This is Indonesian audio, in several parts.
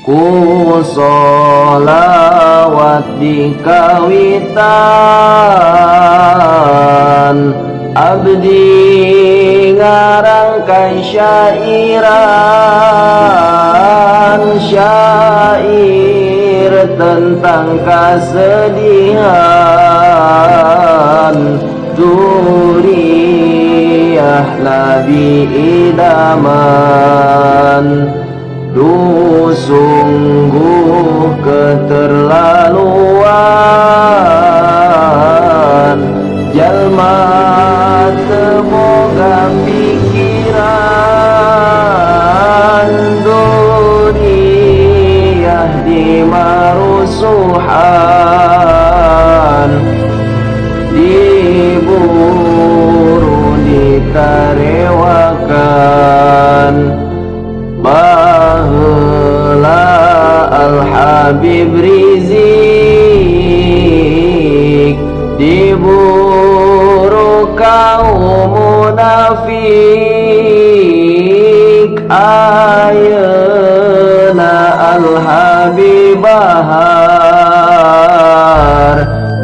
ku solawat di kawitan abdi ngarangkai syairan syair tentang kesedihan. Duriah nabi idaman Du sungguh keterlaluan. Jalma semoga pikiran Dunia di marusuhan Habib Rizik diburu kaum munafik. Ayana al habibahar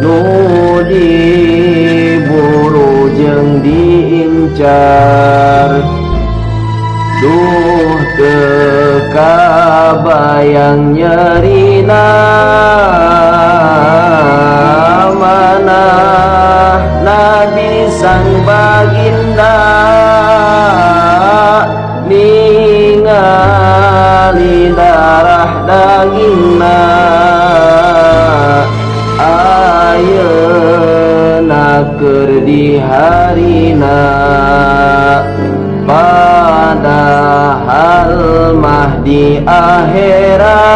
nu diburu jeung diincar duh teka bayang nyerina mana Nabi sang baginda ningali darah dagingna ayeuna keur di harina padahal mah di akhirat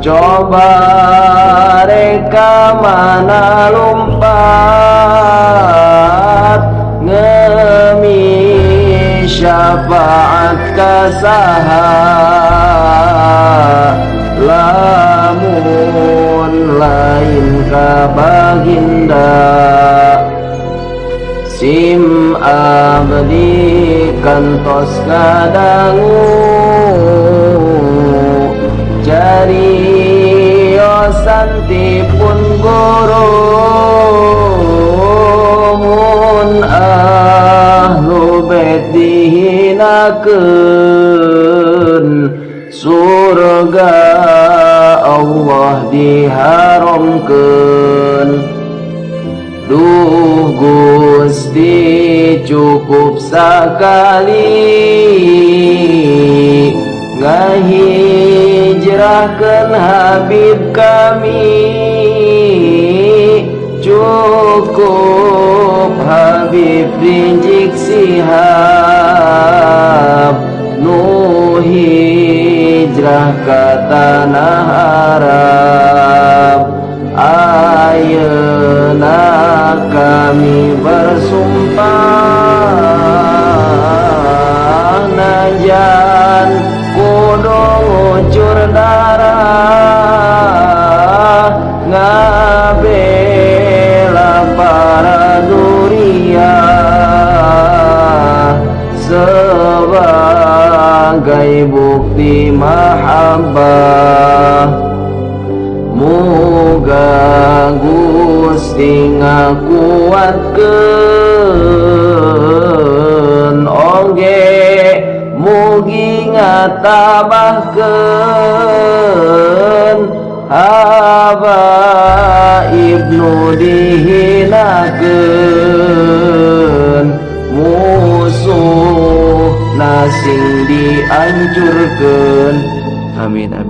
coba reka mana lompat. Ngemi syafaat kasaha Sim abdi kantos kadangu Jari osanti pun guru Mun ahlu bet dihinakeun Surga Allah diharamkeun Duh Gusti cukup sekali. Ngahijrahkan Habib kami. Cukup Habib rinjik sihab. Nu hijrah ke tanah Arab kami bersumpah Najan kudu ngucur darah Ngabela para duriah Sebagai bukti mahabbah Muga Gusti ngakuatkeun oge mugi ngatabahkeun haba ibnu dihinakeun. Musuh nasing diancurkeun amin amin